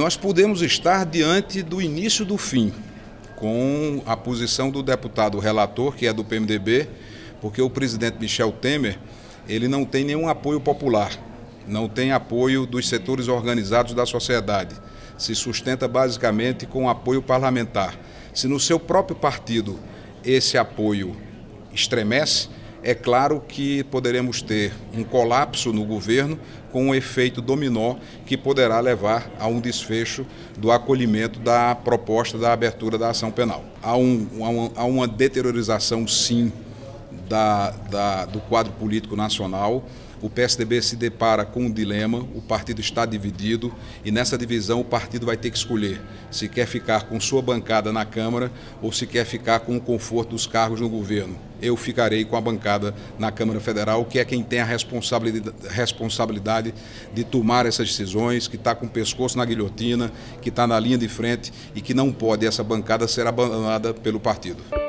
Nós podemos estar diante do início do fim, com a posição do deputado relator, que é do PMDB, porque o presidente Michel Temer ele não tem nenhum apoio popular, não tem apoio dos setores organizados da sociedade. Se sustenta basicamente com apoio parlamentar. Se no seu próprio partido esse apoio estremece, é claro que poderemos ter um colapso no governo com um efeito dominó que poderá levar a um desfecho do acolhimento da proposta da abertura da ação penal. Há, um, há uma deteriorização, sim, da, da, do quadro político nacional. O PSDB se depara com um dilema, o partido está dividido e nessa divisão o partido vai ter que escolher se quer ficar com sua bancada na Câmara ou se quer ficar com o conforto dos cargos no governo. Eu ficarei com a bancada na Câmara Federal, que é quem tem a responsabilidade, responsabilidade de tomar essas decisões, que está com o pescoço na guilhotina, que está na linha de frente e que não pode essa bancada ser abandonada pelo partido.